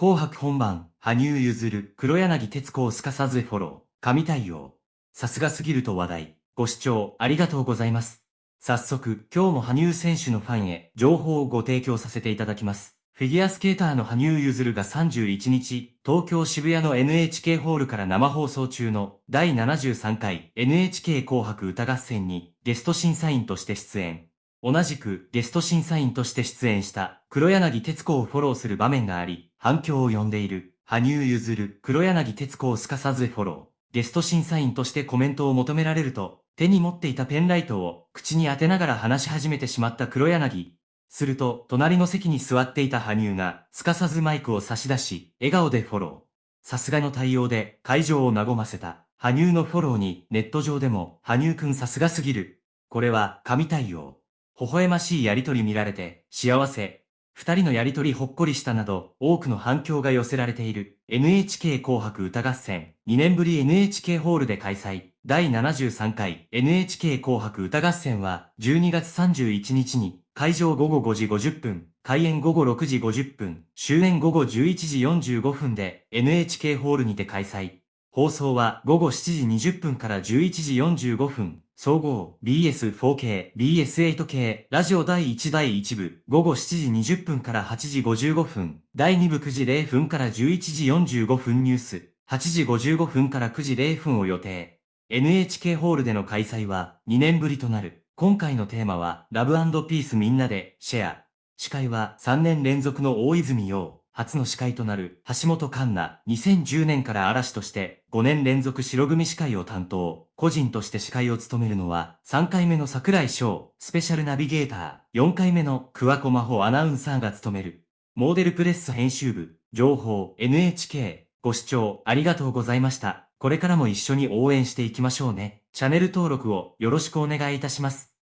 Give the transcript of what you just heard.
紅白本番、羽生結弦、黒柳徹子をすかさずフォロー、神対応。さすがすぎると話題。ご視聴ありがとうございます。早速、今日も羽生選手のファンへ情報をご提供させていただきます。フィギュアスケーターの羽生結弦が31日、東京渋谷の NHK ホールから生放送中の第73回 NHK 紅白歌合戦にゲスト審査員として出演。同じくゲスト審査員として出演した黒柳徹子をフォローする場面があり、反響を呼んでいる羽生結弦、黒柳徹子をすかさずフォロー。ゲスト審査員としてコメントを求められると、手に持っていたペンライトを口に当てながら話し始めてしまった黒柳。すると、隣の席に座っていた羽生が、すかさずマイクを差し出し、笑顔でフォロー。さすがの対応で、会場を和ませた。羽生のフォローに、ネット上でも、羽生くんさすがすぎる。これは、神対応。微笑ましいやりとり見られて、幸せ。二人のやりとりほっこりしたなど、多くの反響が寄せられている。NHK 紅白歌合戦、2年ぶり NHK ホールで開催。第73回 NHK 紅白歌合戦は、12月31日に、会場午後5時50分、開演午後6時50分、終演午後11時45分で NHK ホールにて開催。放送は午後7時20分から11時45分、総合 BS4K、BS8K、ラジオ第1第1部、午後7時20分から8時55分、第2部9時0分から11時45分ニュース、8時55分から9時0分を予定。NHK ホールでの開催は2年ぶりとなる。今回のテーマは、ラブピースみんなで、シェア。司会は3年連続の大泉洋。初の司会となる橋本環奈。2010年から嵐として5年連続白組司会を担当。個人として司会を務めるのは3回目の桜井翔。スペシャルナビゲーター。4回目の桑子真帆アナウンサーが務める。モーデルプレス編集部。情報 NHK。ご視聴ありがとうございました。これからも一緒に応援していきましょうね。チャンネル登録をよろしくお願いいたします。